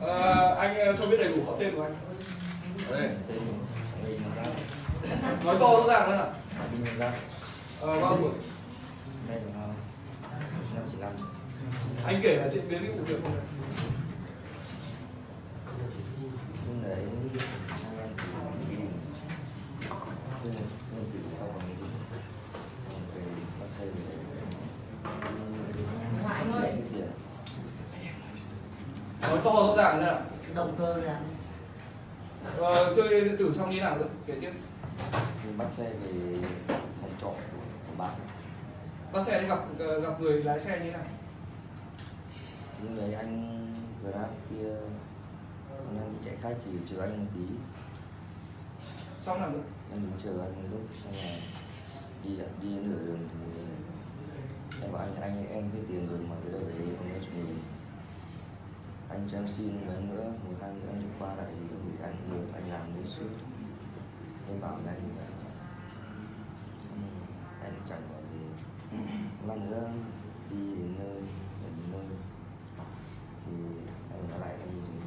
Ờ, anh ờ, cho biết đầy đủ họ tên của anh. Đây tên mình ra nói to rõ ràng nữa nào ờ, bao tuổi? Anh kể là diễn biến cái vụ việc không nhưng đấy nói to rõ ràng nữa nào? Cái động cơ là ờ, chơi điện tử xong như nào được kể tiếp. Nhưng bắt xe về phòng trọ của, của bạn. Bắt xe đi gặp ờ, gặp người lái xe như nào? Nhưng đấy anh grab kia còn đang đi chạy khách thì chờ anh một tí. Xong nào nữa em đứng chờ anh một lúc xong rồi đi đi nửa đường thì em bảo anh anh em biết tiền rồi mà đời đấy không nói chuyện gì anh cho em xin lần nữa, một hai nữa anh qua lại thì gửi anh được anh làm đấy suốt em bảo là anh ờ, là anh chẳng có gì. Lần nữa, đi đến nơi đến nơi. Thì anh nói lại anh gì?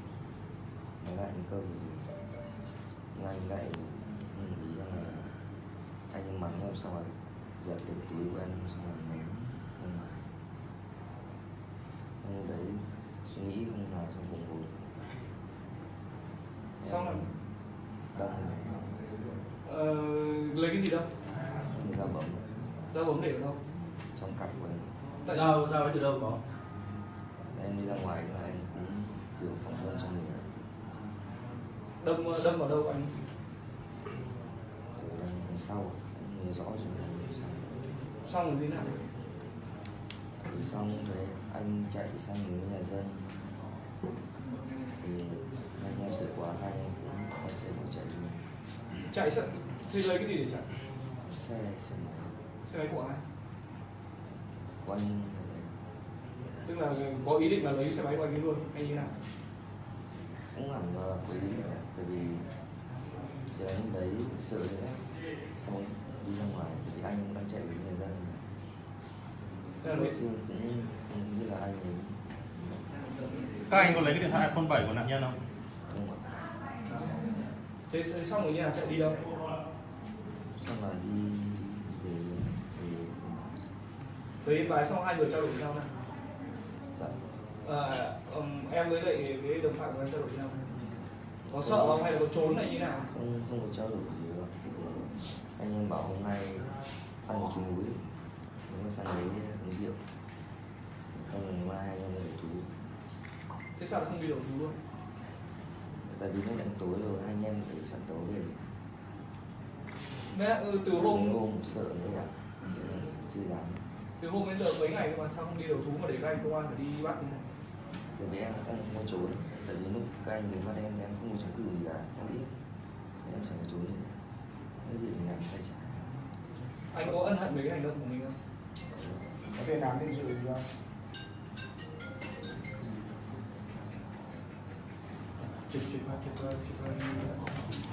Nói lại anh câu gì? Nhưng anh lại nghĩ rằng là anh mắng em xong rồi giật cái túi của em xong rồi ném ra ngoài Xong đấy suy nghĩ không là trong bụng bụng xong nào đâm ờ, lấy cái gì đâu ta bấm. Ra bấm để ở đâu? Trong cặp của em. Tại Dao dao từ đâu có? em đi ra ngoài là em cũng kiểu phỏng vấn trong người. Đâm đâm vào đâu anh? Đằng sau. Em nhớ rõ rồi sau xong rồi như nào. Thì xong rồi anh chạy sang hướng nhà dân thì anh em sợ quá hai em cũng quay xe bỏ chạy luôn. Chạy sợ thì lấy cái gì để chạy? Xe xe máy. Xe máy của ai? Của anh tức là có ý định là lấy xe máy của anh ấy luôn hay như nào? Cũng hẳn là quý tại vì xe anh đấy sợ nữa xong đi ra ngoài thì anh cũng đang chạy với nhà dân. Thế là cũng như là anh Các anh có lấy cái điện thoại iPhone 7 của nạn nhân không? thế thế xong rồi như nào chạy đi đâu? Xong là đi về về yên bái xong hai người trao đổi với nhau này dạ. À, ừm, em với lại cái đồng phạm của em trao đổi với nhau có sợ không? Hay là có trốn hay như nào? Không không có trao đổi gì đâu. Anh em bảo hôm nay sang một chú núi. Nếu mà sang đấy uống rượu. Không là ngày mai anh em về thú thế sao lại không đi đầu thú luôn? Tại vì nó đang tối rồi hai anh em phải sẵn tối về. Mẹ, ừ, từ Hôm hôm hôm sợ nữa ạ. Chưa dám. Từ hôm đến giờ mấy ngày cơ mà sao không đi đầu thú mà để các anh công an phải đi bắt như này? Bởi vì em em không có trốn. Tại vì lúc các anh đến bắt em em không có chống cự gì cả em biết. Em sẽ phải trốn gì cả cái việc làm sai trái. Anh có ân hận về cái hành động của mình không? Có tiền án tiền sự gì không Just check back, check back, check back.